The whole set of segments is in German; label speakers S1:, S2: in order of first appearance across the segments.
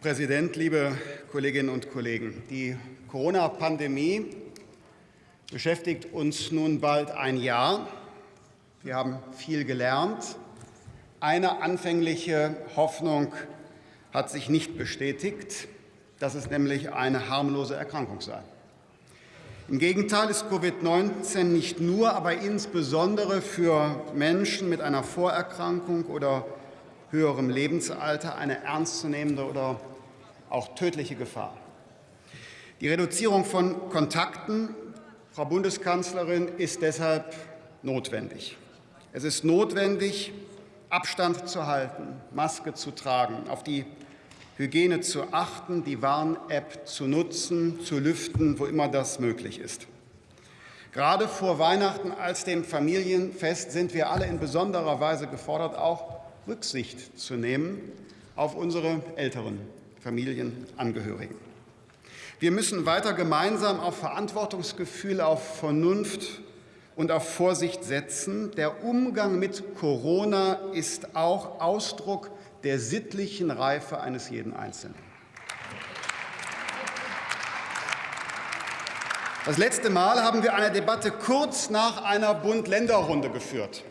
S1: Präsident, liebe Kolleginnen und Kollegen! Die Corona-Pandemie beschäftigt uns nun bald ein Jahr. Wir haben viel gelernt. Eine anfängliche Hoffnung hat sich nicht bestätigt, dass es nämlich eine harmlose Erkrankung sei. Im Gegenteil ist Covid-19 nicht nur, aber insbesondere für Menschen mit einer Vorerkrankung oder höherem Lebensalter eine ernstzunehmende oder auch tödliche Gefahr. Die Reduzierung von Kontakten, Frau Bundeskanzlerin, ist deshalb notwendig. Es ist notwendig, Abstand zu halten, Maske zu tragen, auf die Hygiene zu achten, die Warn-App zu nutzen, zu lüften, wo immer das möglich ist. Gerade vor Weihnachten als dem Familienfest sind wir alle in besonderer Weise gefordert, auch Rücksicht zu nehmen auf unsere älteren Familienangehörigen. Wir müssen weiter gemeinsam auf Verantwortungsgefühl, auf Vernunft und auf Vorsicht setzen. Der Umgang mit Corona ist auch Ausdruck der sittlichen Reife eines jeden Einzelnen. Das letzte Mal haben wir eine Debatte kurz nach einer Bund-Länder-Runde geführt.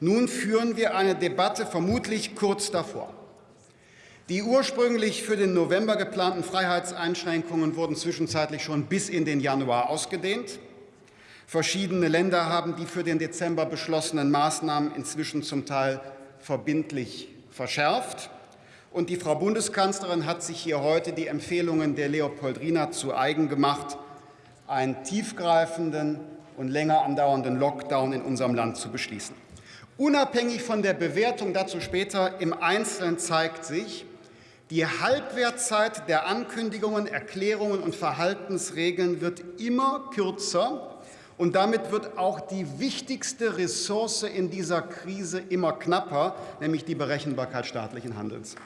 S1: Nun führen wir eine Debatte vermutlich kurz davor. Die ursprünglich für den November geplanten Freiheitseinschränkungen wurden zwischenzeitlich schon bis in den Januar ausgedehnt. Verschiedene Länder haben die für den Dezember beschlossenen Maßnahmen inzwischen zum Teil verbindlich verschärft. Und die Frau Bundeskanzlerin hat sich hier heute die Empfehlungen der Leopoldrina zu eigen gemacht, einen tiefgreifenden und länger andauernden Lockdown in unserem Land zu beschließen. Unabhängig von der Bewertung dazu später im Einzelnen zeigt sich, die Halbwertzeit der Ankündigungen, Erklärungen und Verhaltensregeln wird immer kürzer, und damit wird auch die wichtigste Ressource in dieser Krise immer knapper, nämlich die Berechenbarkeit staatlichen Handelns.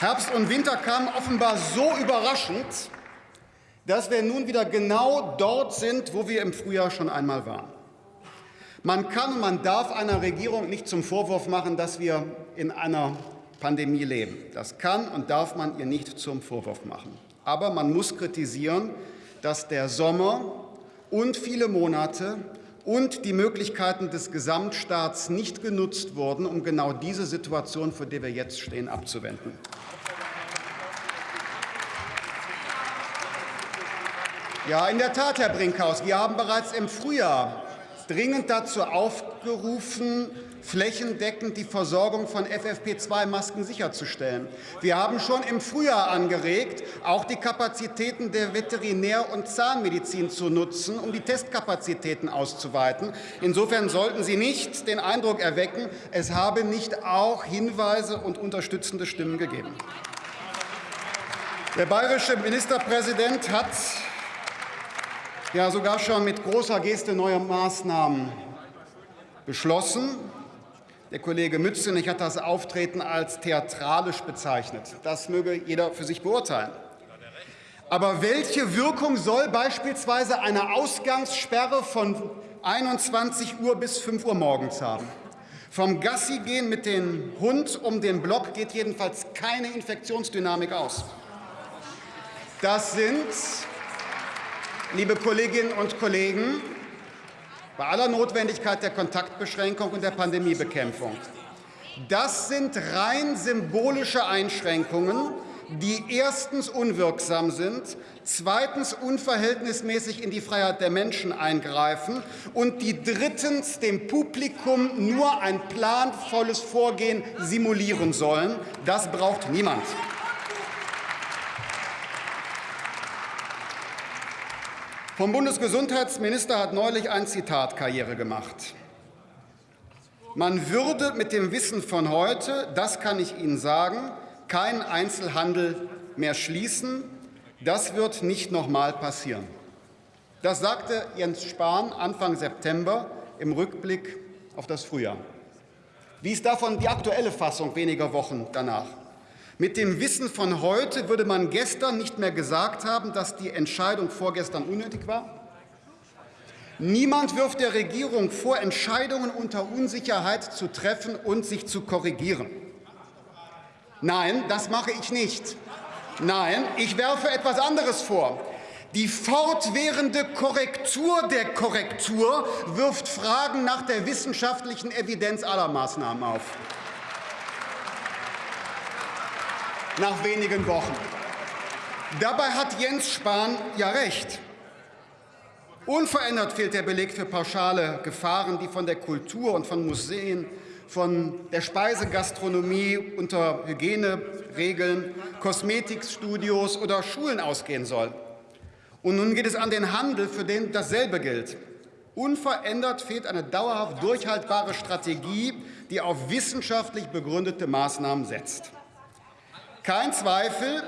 S1: Herbst und Winter kamen offenbar so überraschend, dass wir nun wieder genau dort sind, wo wir im Frühjahr schon einmal waren. Man kann und man darf einer Regierung nicht zum Vorwurf machen, dass wir in einer Pandemie leben. Das kann und darf man ihr nicht zum Vorwurf machen. Aber man muss kritisieren, dass der Sommer und viele Monate und die Möglichkeiten des Gesamtstaats nicht genutzt wurden, um genau diese Situation, vor der wir jetzt stehen, abzuwenden. Ja, in der Tat, Herr Brinkhaus, wir haben bereits im Frühjahr dringend dazu aufgerufen, flächendeckend die Versorgung von FFP2-Masken sicherzustellen. Wir haben schon im Frühjahr angeregt, auch die Kapazitäten der Veterinär- und Zahnmedizin zu nutzen, um die Testkapazitäten auszuweiten. Insofern sollten Sie nicht den Eindruck erwecken, es habe nicht auch Hinweise und unterstützende Stimmen gegeben. Der bayerische Ministerpräsident hat ja sogar schon mit großer Geste neue Maßnahmen beschlossen. Der Kollege Mützenich hat das Auftreten als theatralisch bezeichnet. Das möge jeder für sich beurteilen. Aber welche Wirkung soll beispielsweise eine Ausgangssperre von 21 Uhr bis 5 Uhr morgens haben? Vom Gassi gehen mit dem Hund um den Block geht jedenfalls keine Infektionsdynamik aus. Das sind liebe Kolleginnen und Kollegen, bei aller Notwendigkeit der Kontaktbeschränkung und der Pandemiebekämpfung. Das sind rein symbolische Einschränkungen, die erstens unwirksam sind, zweitens unverhältnismäßig in die Freiheit der Menschen eingreifen und die drittens dem Publikum nur ein planvolles Vorgehen simulieren sollen. Das braucht niemand. Vom Bundesgesundheitsminister hat neulich ein Zitat Karriere gemacht. Man würde mit dem Wissen von heute, das kann ich Ihnen sagen, keinen Einzelhandel mehr schließen. Das wird nicht noch mal passieren. Das sagte Jens Spahn Anfang September im Rückblick auf das Frühjahr. Wie ist davon die aktuelle Fassung weniger Wochen danach? Mit dem Wissen von heute würde man gestern nicht mehr gesagt haben, dass die Entscheidung vorgestern unnötig war? Niemand wirft der Regierung vor, Entscheidungen unter Unsicherheit zu treffen und sich zu korrigieren. Nein, das mache ich nicht. Nein, ich werfe etwas anderes vor. Die fortwährende Korrektur der Korrektur wirft Fragen nach der wissenschaftlichen Evidenz aller Maßnahmen auf. Nach wenigen Wochen. Dabei hat Jens Spahn ja recht. Unverändert fehlt der Beleg für pauschale Gefahren, die von der Kultur und von Museen, von der Speisegastronomie unter Hygieneregeln, Kosmetikstudios oder Schulen ausgehen sollen. Und nun geht es an den Handel, für den dasselbe gilt. Unverändert fehlt eine dauerhaft durchhaltbare Strategie, die auf wissenschaftlich begründete Maßnahmen setzt. Kein Zweifel,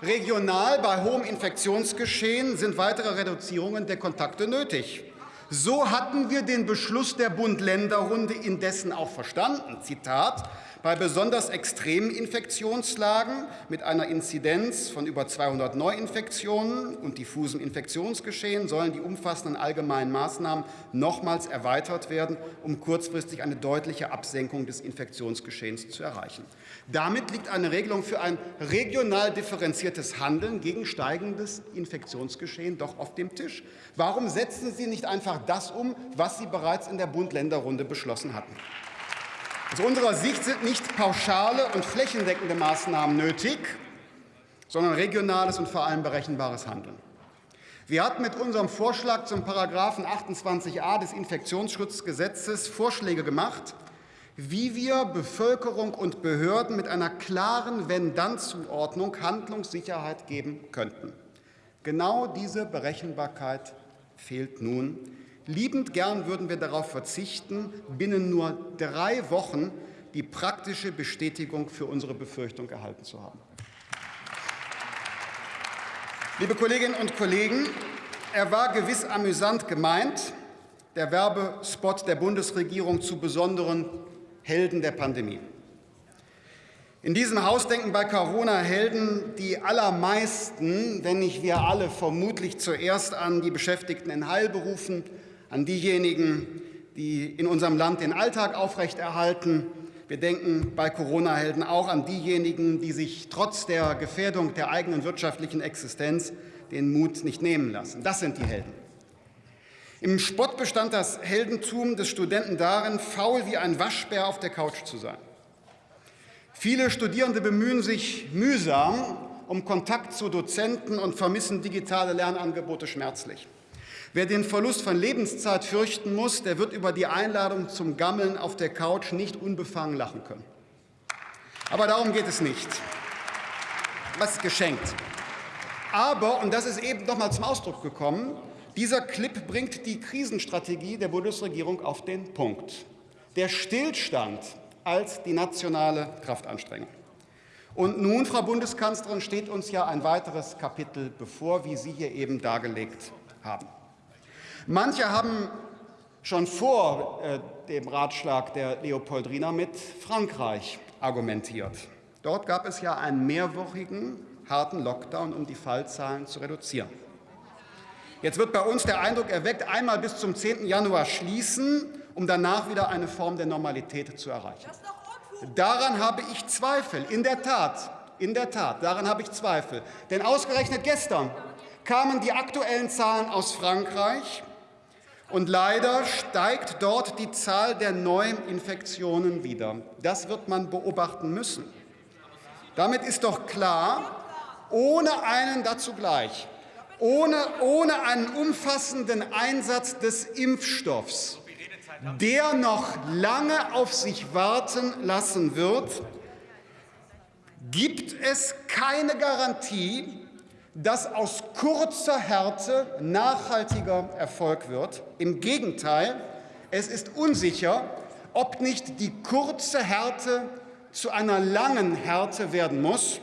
S1: regional bei hohem Infektionsgeschehen sind weitere Reduzierungen der Kontakte nötig. So hatten wir den Beschluss der Bund-Länder-Runde indessen auch verstanden. Zitat, bei besonders extremen Infektionslagen mit einer Inzidenz von über 200 Neuinfektionen und diffusem Infektionsgeschehen sollen die umfassenden allgemeinen Maßnahmen nochmals erweitert werden, um kurzfristig eine deutliche Absenkung des Infektionsgeschehens zu erreichen. Damit liegt eine Regelung für ein regional differenziertes Handeln gegen steigendes Infektionsgeschehen doch auf dem Tisch. Warum setzen Sie nicht einfach das um, was Sie bereits in der Bund-Länder-Runde beschlossen hatten? Aus unserer Sicht sind nicht pauschale und flächendeckende Maßnahmen nötig, sondern regionales und vor allem berechenbares Handeln. Wir hatten mit unserem Vorschlag zum Paragraphen 28a des Infektionsschutzgesetzes Vorschläge gemacht, wie wir Bevölkerung und Behörden mit einer klaren Wenn-Dann-Zuordnung Handlungssicherheit geben könnten. Genau diese Berechenbarkeit fehlt nun Liebend gern würden wir darauf verzichten, binnen nur drei Wochen die praktische Bestätigung für unsere Befürchtung erhalten zu haben. Liebe Kolleginnen und Kollegen, er war gewiss amüsant gemeint, der Werbespot der Bundesregierung zu besonderen Helden der Pandemie. In diesem Haus denken bei Corona-Helden die allermeisten, wenn nicht wir alle, vermutlich zuerst an die Beschäftigten in Heilberufen, an diejenigen, die in unserem Land den Alltag aufrechterhalten. Wir denken bei Corona-Helden auch an diejenigen, die sich trotz der Gefährdung der eigenen wirtschaftlichen Existenz den Mut nicht nehmen lassen. Das sind die Helden. Im Spott bestand das Heldentum des Studenten darin, faul wie ein Waschbär auf der Couch zu sein. Viele Studierende bemühen sich mühsam um Kontakt zu Dozenten und vermissen digitale Lernangebote schmerzlich. Wer den Verlust von Lebenszeit fürchten muss, der wird über die Einladung zum Gammeln auf der Couch nicht unbefangen lachen können. Aber darum geht es nicht. Was ist geschenkt? Aber, und das ist eben noch mal zum Ausdruck gekommen, dieser Clip bringt die Krisenstrategie der Bundesregierung auf den Punkt. Der Stillstand als die nationale Kraftanstrengung. Und nun, Frau Bundeskanzlerin, steht uns ja ein weiteres Kapitel bevor, wie Sie hier eben dargelegt haben. Manche haben schon vor äh, dem Ratschlag der Leopoldrina mit Frankreich argumentiert. Dort gab es ja einen mehrwöchigen harten Lockdown, um die Fallzahlen zu reduzieren. Jetzt wird bei uns der Eindruck erweckt, einmal bis zum 10. Januar schließen, um danach wieder eine Form der Normalität zu erreichen. Daran habe ich Zweifel, in der Tat, in der Tat, daran habe ich Zweifel. Denn ausgerechnet gestern kamen die aktuellen Zahlen aus Frankreich, und leider steigt dort die Zahl der neuen Infektionen wieder. Das wird man beobachten müssen. Damit ist doch klar, ohne einen dazu gleich, ohne, ohne einen umfassenden Einsatz des Impfstoffs, der noch lange auf sich warten lassen wird, gibt es keine Garantie, dass aus kurzer Härte nachhaltiger Erfolg wird. Im Gegenteil, es ist unsicher, ob nicht die kurze Härte zu einer langen Härte werden muss.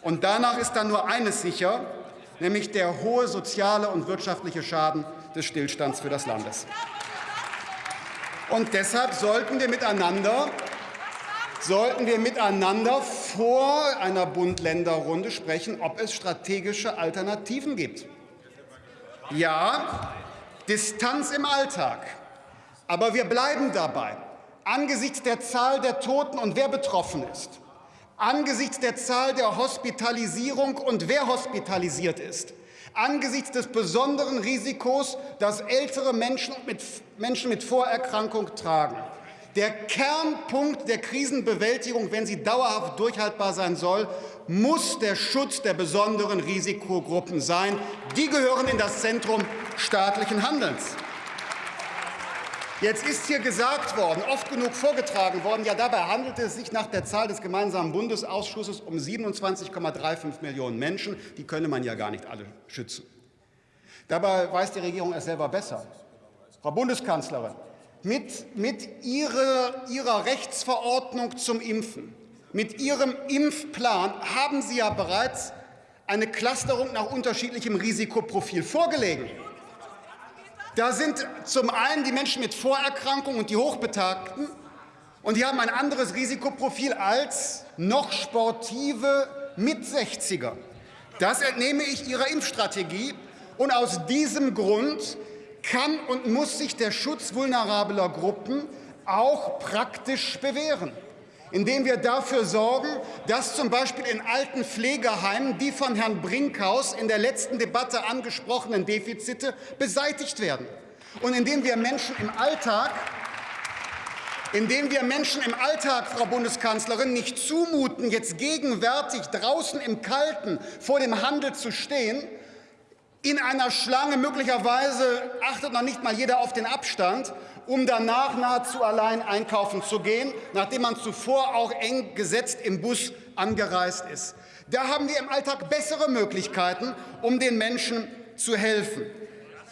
S1: Und danach ist dann nur eines sicher, nämlich der hohe soziale und wirtschaftliche Schaden des Stillstands für das Landes. Und deshalb sollten wir miteinander sollten wir miteinander vor einer Bund-Länder-Runde sprechen, ob es strategische Alternativen gibt. Ja, Distanz im Alltag. Aber wir bleiben dabei. Angesichts der Zahl der Toten und wer betroffen ist, angesichts der Zahl der Hospitalisierung und wer hospitalisiert ist, angesichts des besonderen Risikos, das ältere Menschen mit, Menschen mit Vorerkrankung tragen. Der Kernpunkt der Krisenbewältigung, wenn sie dauerhaft durchhaltbar sein soll, muss der Schutz der besonderen Risikogruppen sein. Die gehören in das Zentrum staatlichen Handelns. Jetzt ist hier gesagt worden, oft genug vorgetragen worden, ja, dabei handelte es sich nach der Zahl des gemeinsamen Bundesausschusses um 27,35 Millionen Menschen. Die könne man ja gar nicht alle schützen. Dabei weiß die Regierung es selber besser. Frau Bundeskanzlerin, mit, mit ihrer, ihrer Rechtsverordnung zum Impfen, mit Ihrem Impfplan haben Sie ja bereits eine Clusterung nach unterschiedlichem Risikoprofil vorgelegt. Da sind zum einen die Menschen mit Vorerkrankungen und die Hochbetagten, und die haben ein anderes Risikoprofil als noch sportive Mit-60er. Das entnehme ich Ihrer Impfstrategie. Und aus diesem Grund kann und muss sich der Schutz vulnerabler Gruppen auch praktisch bewähren indem wir dafür sorgen, dass zum Beispiel in alten Pflegeheimen die von Herrn Brinkhaus in der letzten Debatte angesprochenen Defizite beseitigt werden. Und indem wir Menschen im Alltag indem wir Menschen im Alltag, Frau Bundeskanzlerin, nicht zumuten, jetzt gegenwärtig draußen im Kalten vor dem Handel zu stehen, in einer Schlange möglicherweise achtet noch nicht mal jeder auf den Abstand um danach nahezu allein einkaufen zu gehen, nachdem man zuvor auch eng gesetzt im Bus angereist ist. Da haben wir im Alltag bessere Möglichkeiten, um den Menschen zu helfen.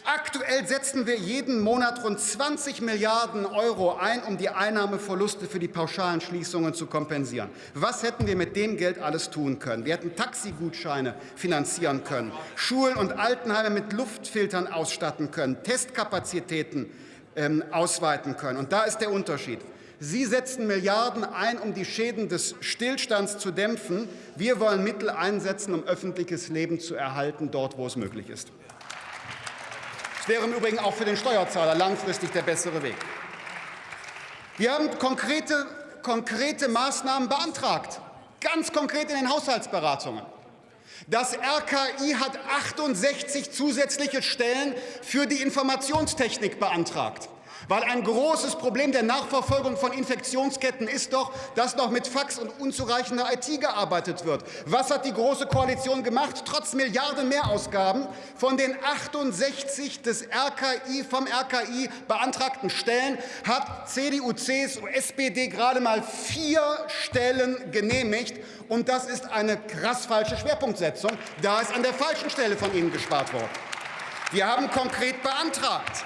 S1: Aktuell setzen wir jeden Monat rund 20 Milliarden Euro ein, um die Einnahmeverluste für die pauschalen Schließungen zu kompensieren. Was hätten wir mit dem Geld alles tun können? Wir hätten Taxigutscheine finanzieren können, Schulen und Altenheime mit Luftfiltern ausstatten können, Testkapazitäten ähm, ausweiten können. Und da ist der Unterschied. Sie setzen Milliarden ein, um die Schäden des Stillstands zu dämpfen. Wir wollen Mittel einsetzen, um öffentliches Leben zu erhalten, dort, wo es möglich ist. Das wäre im Übrigen auch für den Steuerzahler langfristig der bessere Weg. Wir haben konkrete, konkrete Maßnahmen beantragt, ganz konkret in den Haushaltsberatungen. Das RKI hat 68 zusätzliche Stellen für die Informationstechnik beantragt. Weil ein großes Problem der Nachverfolgung von Infektionsketten ist doch, dass noch mit Fax und unzureichender IT gearbeitet wird. Was hat die Große Koalition gemacht? Trotz Milliarden Mehrausgaben von den 68 des RKI, vom RKI beantragten Stellen hat CDU, CSU, SPD gerade mal vier Stellen genehmigt. Und das ist eine krass falsche Schwerpunktsetzung. Da ist an der falschen Stelle von Ihnen gespart worden. Wir haben konkret beantragt,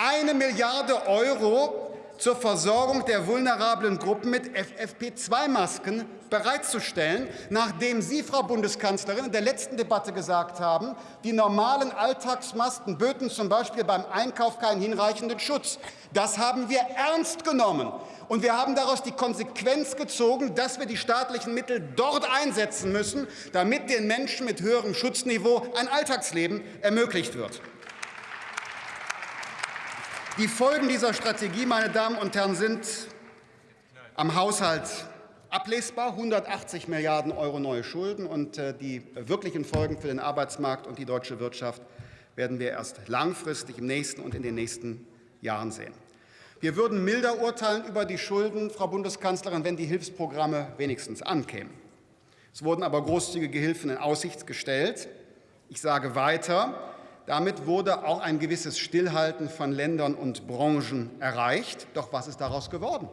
S1: eine Milliarde Euro zur Versorgung der vulnerablen Gruppen mit FFP2-Masken bereitzustellen, nachdem Sie, Frau Bundeskanzlerin, in der letzten Debatte gesagt haben, die normalen Alltagsmasken böten zum Beispiel beim Einkauf keinen hinreichenden Schutz. Das haben wir ernst genommen. Und wir haben daraus die Konsequenz gezogen, dass wir die staatlichen Mittel dort einsetzen müssen, damit den Menschen mit höherem Schutzniveau ein Alltagsleben ermöglicht wird. Die Folgen dieser Strategie, meine Damen und Herren, sind am Haushalt ablesbar. 180 Milliarden Euro neue Schulden und äh, die wirklichen Folgen für den Arbeitsmarkt und die deutsche Wirtschaft werden wir erst langfristig im nächsten und in den nächsten Jahren sehen. Wir würden milder urteilen über die Schulden, Frau Bundeskanzlerin, wenn die Hilfsprogramme wenigstens ankämen. Es wurden aber großzügige Hilfen in Aussicht gestellt. Ich sage weiter, damit wurde auch ein gewisses Stillhalten von Ländern und Branchen erreicht. Doch was ist daraus geworden?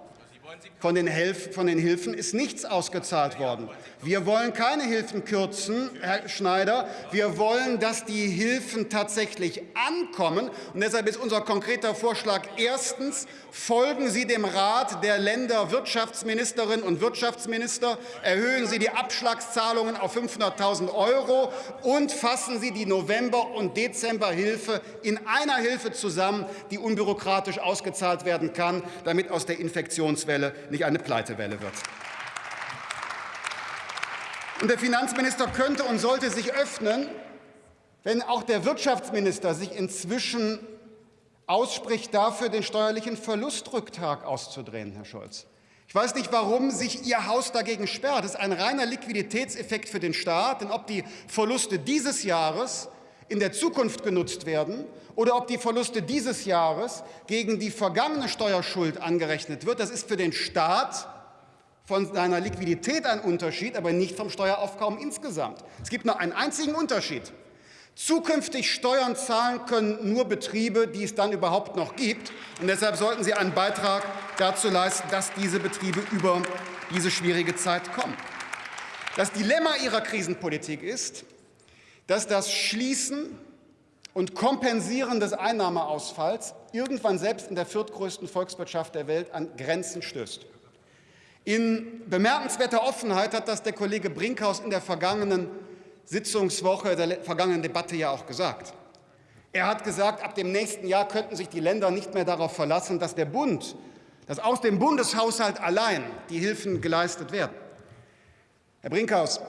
S1: Von den, von den, Hilfen ist nichts ausgezahlt worden. Wir wollen keine Hilfen kürzen, Herr Schneider. Wir wollen, dass die Hilfen tatsächlich ankommen. Und deshalb ist unser konkreter Vorschlag erstens, folgen Sie dem Rat der Länder Wirtschaftsministerinnen und Wirtschaftsminister, erhöhen Sie die Abschlagszahlungen auf 500.000 Euro und fassen Sie die November- und Dezemberhilfe in einer Hilfe zusammen, die unbürokratisch ausgezahlt werden kann, damit aus der Infektionswelle Welle nicht eine Pleitewelle wird. Und der Finanzminister könnte und sollte sich öffnen, wenn auch der Wirtschaftsminister sich inzwischen ausspricht dafür, den steuerlichen Verlustrücktrag auszudrehen, Herr Scholz. Ich weiß nicht, warum sich Ihr Haus dagegen sperrt. Das ist ein reiner Liquiditätseffekt für den Staat. Denn ob die Verluste dieses Jahres in der Zukunft genutzt werden oder ob die Verluste dieses Jahres gegen die vergangene Steuerschuld angerechnet wird, das ist für den Staat von seiner Liquidität ein Unterschied, aber nicht vom Steueraufkommen insgesamt. Es gibt nur einen einzigen Unterschied. Zukünftig Steuern zahlen können nur Betriebe, die es dann überhaupt noch gibt. Und deshalb sollten Sie einen Beitrag dazu leisten, dass diese Betriebe über diese schwierige Zeit kommen. Das Dilemma Ihrer Krisenpolitik ist, dass das Schließen und Kompensieren des Einnahmeausfalls irgendwann selbst in der viertgrößten Volkswirtschaft der Welt an Grenzen stößt. In bemerkenswerter Offenheit hat das der Kollege Brinkhaus in der vergangenen Sitzungswoche der vergangenen Debatte ja auch gesagt. Er hat gesagt, ab dem nächsten Jahr könnten sich die Länder nicht mehr darauf verlassen, dass der Bund, dass aus dem Bundeshaushalt allein die Hilfen geleistet werden. Herr Brinkhaus,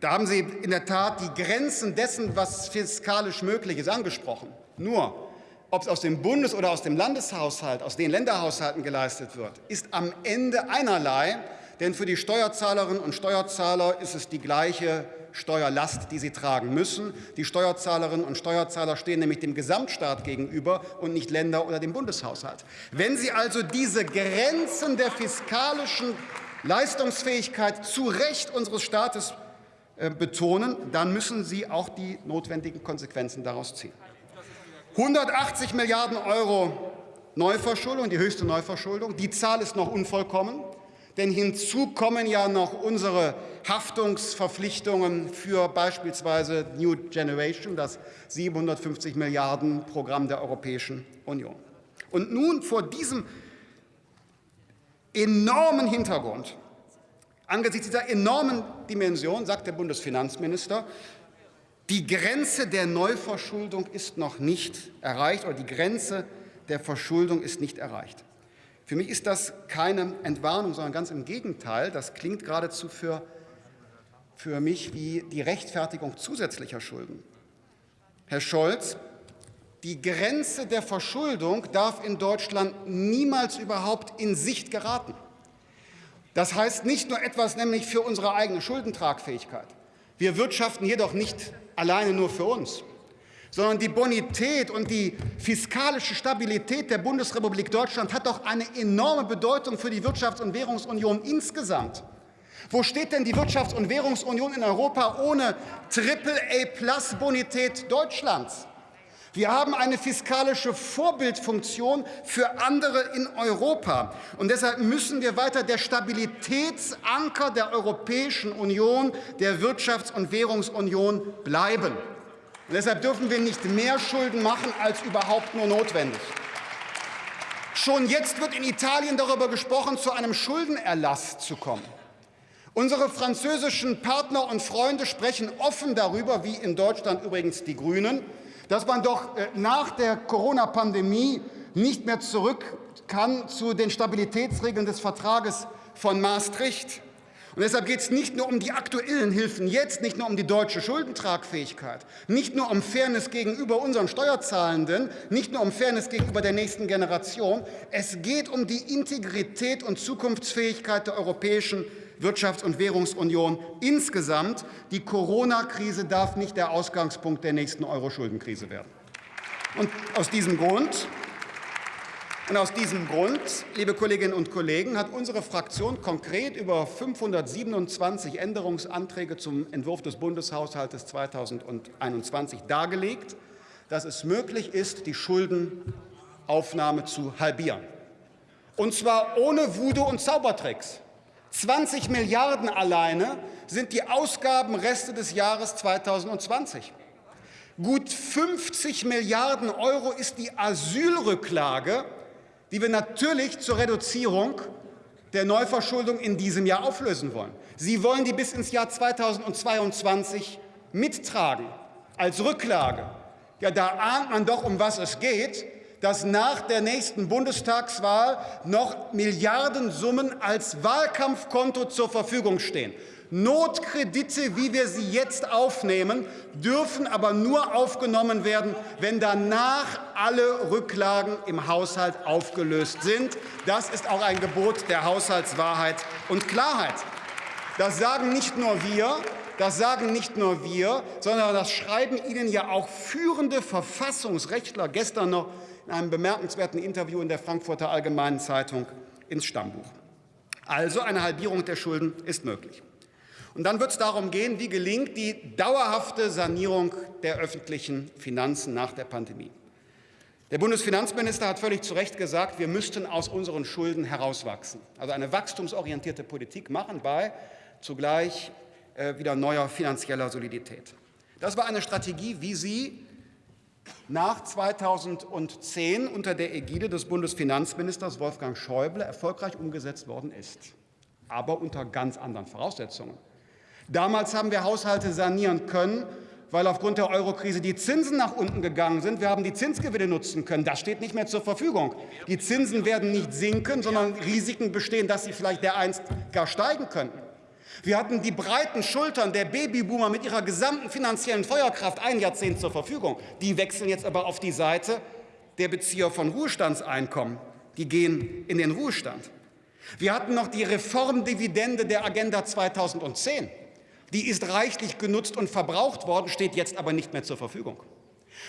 S1: da haben Sie in der Tat die Grenzen dessen, was fiskalisch möglich ist, angesprochen. Nur, ob es aus dem Bundes- oder aus dem Landeshaushalt, aus den Länderhaushalten geleistet wird, ist am Ende einerlei, denn für die Steuerzahlerinnen und Steuerzahler ist es die gleiche Steuerlast, die sie tragen müssen. Die Steuerzahlerinnen und Steuerzahler stehen nämlich dem Gesamtstaat gegenüber und nicht Länder oder dem Bundeshaushalt. Wenn Sie also diese Grenzen der fiskalischen Leistungsfähigkeit zu Recht unseres Staates betonen, dann müssen Sie auch die notwendigen Konsequenzen daraus ziehen. 180 Milliarden Euro Neuverschuldung, die höchste Neuverschuldung. Die Zahl ist noch unvollkommen. Denn hinzu kommen ja noch unsere Haftungsverpflichtungen für beispielsweise New Generation, das 750 Milliarden Programm der Europäischen Union. Und nun vor diesem enormen Hintergrund, angesichts dieser enormen Dimension, sagt der Bundesfinanzminister, die Grenze der Neuverschuldung ist noch nicht erreicht oder die Grenze der Verschuldung ist nicht erreicht. Für mich ist das keine Entwarnung, sondern ganz im Gegenteil. Das klingt geradezu für, für mich wie die Rechtfertigung zusätzlicher Schulden. Herr Scholz, die Grenze der Verschuldung darf in Deutschland niemals überhaupt in Sicht geraten. Das heißt nicht nur etwas nämlich für unsere eigene Schuldentragfähigkeit. Wir wirtschaften jedoch nicht alleine nur für uns sondern die Bonität und die fiskalische Stabilität der Bundesrepublik Deutschland hat doch eine enorme Bedeutung für die Wirtschafts- und Währungsunion insgesamt. Wo steht denn die Wirtschafts- und Währungsunion in Europa ohne Triple-A-Plus-Bonität Deutschlands? Wir haben eine fiskalische Vorbildfunktion für andere in Europa. Und deshalb müssen wir weiter der Stabilitätsanker der Europäischen Union, der Wirtschafts- und Währungsunion bleiben. Und deshalb dürfen wir nicht mehr Schulden machen als überhaupt nur notwendig. Schon jetzt wird in Italien darüber gesprochen, zu einem Schuldenerlass zu kommen. Unsere französischen Partner und Freunde sprechen offen darüber, wie in Deutschland übrigens die Grünen, dass man doch äh, nach der Corona-Pandemie nicht mehr zurück kann zu den Stabilitätsregeln des Vertrages von Maastricht. Und deshalb geht es nicht nur um die aktuellen Hilfen jetzt, nicht nur um die deutsche Schuldentragfähigkeit, nicht nur um Fairness gegenüber unseren Steuerzahlenden, nicht nur um Fairness gegenüber der nächsten Generation. Es geht um die Integrität und Zukunftsfähigkeit der europäischen Wirtschafts- und Währungsunion insgesamt. Die Corona-Krise darf nicht der Ausgangspunkt der nächsten Euro-Schuldenkrise werden. Und aus diesem Grund und aus diesem Grund, liebe Kolleginnen und Kollegen, hat unsere Fraktion konkret über 527 Änderungsanträge zum Entwurf des Bundeshaushalts 2021 dargelegt, dass es möglich ist, die Schuldenaufnahme zu halbieren. Und zwar ohne Voodoo und Zaubertricks. 20 Milliarden alleine sind die Ausgabenreste des Jahres 2020. Gut 50 Milliarden Euro ist die Asylrücklage die wir natürlich zur Reduzierung der Neuverschuldung in diesem Jahr auflösen wollen. Sie wollen die bis ins Jahr 2022 mittragen als Rücklage. Ja, da ahnt man doch, um was es geht. Dass nach der nächsten Bundestagswahl noch Milliardensummen als Wahlkampfkonto zur Verfügung stehen. Notkredite, wie wir sie jetzt aufnehmen, dürfen aber nur aufgenommen werden, wenn danach alle Rücklagen im Haushalt aufgelöst sind. Das ist auch ein Gebot der Haushaltswahrheit und Klarheit. Das sagen nicht nur wir, das sagen nicht nur wir, sondern das schreiben Ihnen ja auch führende Verfassungsrechtler gestern noch in einem bemerkenswerten Interview in der Frankfurter Allgemeinen Zeitung ins Stammbuch. Also eine Halbierung der Schulden ist möglich. Und dann wird es darum gehen, wie gelingt die dauerhafte Sanierung der öffentlichen Finanzen nach der Pandemie. Der Bundesfinanzminister hat völlig zu Recht gesagt, wir müssten aus unseren Schulden herauswachsen, also eine wachstumsorientierte Politik machen bei zugleich äh, wieder neuer finanzieller Solidität. Das war eine Strategie, wie sie nach 2010 unter der Ägide des Bundesfinanzministers Wolfgang Schäuble erfolgreich umgesetzt worden ist, aber unter ganz anderen Voraussetzungen. Damals haben wir Haushalte sanieren können, weil aufgrund der Eurokrise die Zinsen nach unten gegangen sind. Wir haben die Zinsgewinne nutzen können. Das steht nicht mehr zur Verfügung. Die Zinsen werden nicht sinken, sondern Risiken bestehen, dass sie vielleicht dereinst gar steigen könnten. Wir hatten die breiten Schultern der Babyboomer mit ihrer gesamten finanziellen Feuerkraft ein Jahrzehnt zur Verfügung. Die wechseln jetzt aber auf die Seite der Bezieher von Ruhestandseinkommen. Die gehen in den Ruhestand. Wir hatten noch die Reformdividende der Agenda 2010. Die ist reichlich genutzt und verbraucht worden, steht jetzt aber nicht mehr zur Verfügung.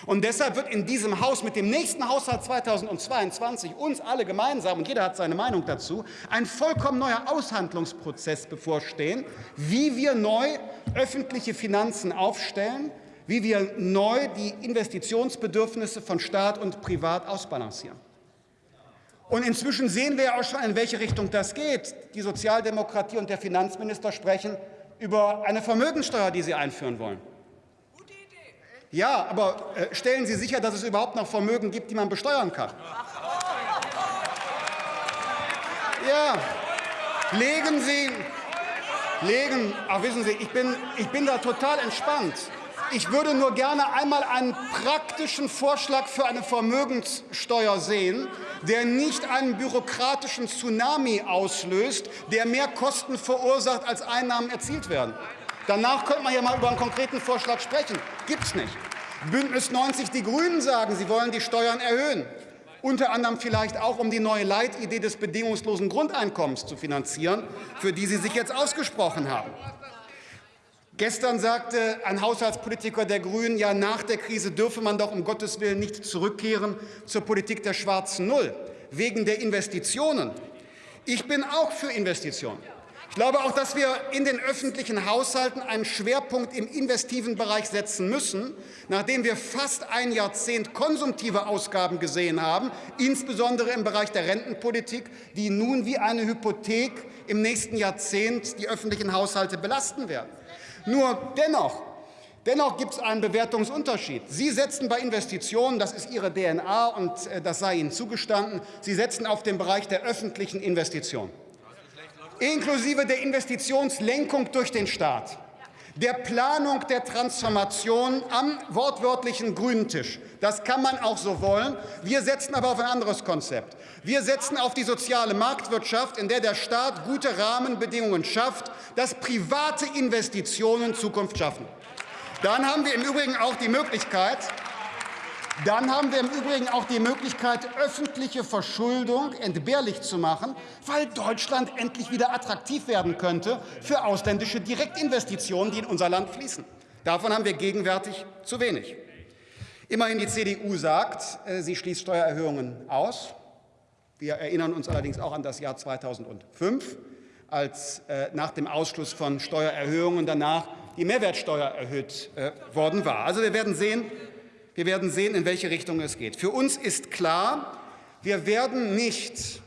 S1: Und deshalb wird in diesem Haus mit dem nächsten Haushalt 2022 uns alle gemeinsam, und jeder hat seine Meinung dazu, ein vollkommen neuer Aushandlungsprozess bevorstehen, wie wir neu öffentliche Finanzen aufstellen, wie wir neu die Investitionsbedürfnisse von Staat und Privat ausbalancieren. Und inzwischen sehen wir ja auch schon, in welche Richtung das geht. Die Sozialdemokratie und der Finanzminister sprechen über eine Vermögensteuer, die Sie einführen wollen. Ja, aber äh, stellen Sie sicher, dass es überhaupt noch Vermögen gibt, die man besteuern kann. Ja, legen Sie, legen, ach wissen Sie, ich bin, ich bin da total entspannt. Ich würde nur gerne einmal einen praktischen Vorschlag für eine Vermögenssteuer sehen, der nicht einen bürokratischen Tsunami auslöst, der mehr Kosten verursacht, als Einnahmen erzielt werden. Danach könnte man ja mal über einen konkreten Vorschlag sprechen. Gibt es nicht. Bündnis 90 Die Grünen sagen, sie wollen die Steuern erhöhen. Unter anderem vielleicht auch, um die neue Leitidee des bedingungslosen Grundeinkommens zu finanzieren, für die Sie sich jetzt ausgesprochen haben. Gestern sagte ein Haushaltspolitiker der Grünen, ja, nach der Krise dürfe man doch um Gottes Willen nicht zurückkehren zur Politik der schwarzen Null, wegen der Investitionen. Ich bin auch für Investitionen. Ich glaube auch, dass wir in den öffentlichen Haushalten einen Schwerpunkt im investiven Bereich setzen müssen, nachdem wir fast ein Jahrzehnt konsumtive Ausgaben gesehen haben, insbesondere im Bereich der Rentenpolitik, die nun wie eine Hypothek im nächsten Jahrzehnt die öffentlichen Haushalte belasten werden. Nur dennoch, dennoch gibt es einen Bewertungsunterschied. Sie setzen bei Investitionen, das ist Ihre DNA und äh, das sei Ihnen zugestanden, Sie setzen auf den Bereich der öffentlichen Investitionen, inklusive der Investitionslenkung durch den Staat der Planung der Transformation am wortwörtlichen grünen Tisch. Das kann man auch so wollen. Wir setzen aber auf ein anderes Konzept. Wir setzen auf die soziale Marktwirtschaft, in der der Staat gute Rahmenbedingungen schafft, dass private Investitionen Zukunft schaffen. Dann haben wir im Übrigen auch die Möglichkeit, dann haben wir im Übrigen auch die Möglichkeit, öffentliche Verschuldung entbehrlich zu machen, weil Deutschland endlich wieder attraktiv werden könnte für ausländische Direktinvestitionen, die in unser Land fließen. Davon haben wir gegenwärtig zu wenig. Immerhin die CDU sagt, äh, sie schließt Steuererhöhungen aus. Wir erinnern uns allerdings auch an das Jahr 2005, als äh, nach dem Ausschluss von Steuererhöhungen danach die Mehrwertsteuer erhöht äh, worden war. Also wir werden sehen, wir werden sehen, in welche Richtung es geht. Für uns ist klar, wir werden nicht,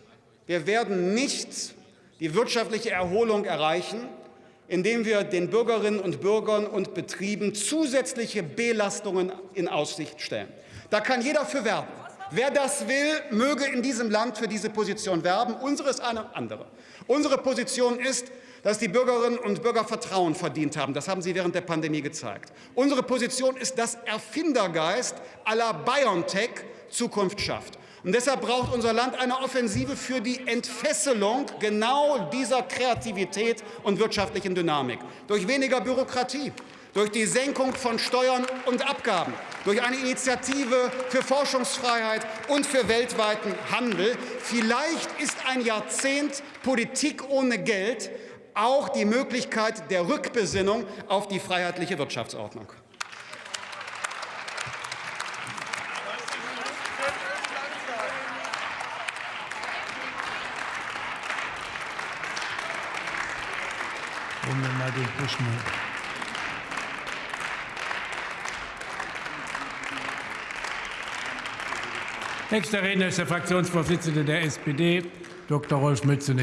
S1: wir werden nicht die wirtschaftliche Erholung erreichen, indem wir den Bürgerinnen und Bürgern und Betrieben zusätzliche Belastungen in Aussicht stellen. Da kann jeder für werben. Wer das will, möge in diesem Land für diese Position werben. Unsere ist eine andere. Unsere Position ist, dass die Bürgerinnen und Bürger Vertrauen verdient haben. Das haben Sie während der Pandemie gezeigt. Unsere Position ist, dass Erfindergeist la BioNTech Zukunft schafft. Und deshalb braucht unser Land eine Offensive für die Entfesselung genau dieser Kreativität und wirtschaftlichen Dynamik. Durch weniger Bürokratie, durch die Senkung von Steuern und Abgaben, durch eine Initiative für Forschungsfreiheit und für weltweiten Handel. Vielleicht ist ein Jahrzehnt Politik ohne Geld auch die Möglichkeit der Rückbesinnung auf die freiheitliche Wirtschaftsordnung.
S2: Nächster Redner ist der Fraktionsvorsitzende der SPD, Dr. Rolf Mützenich.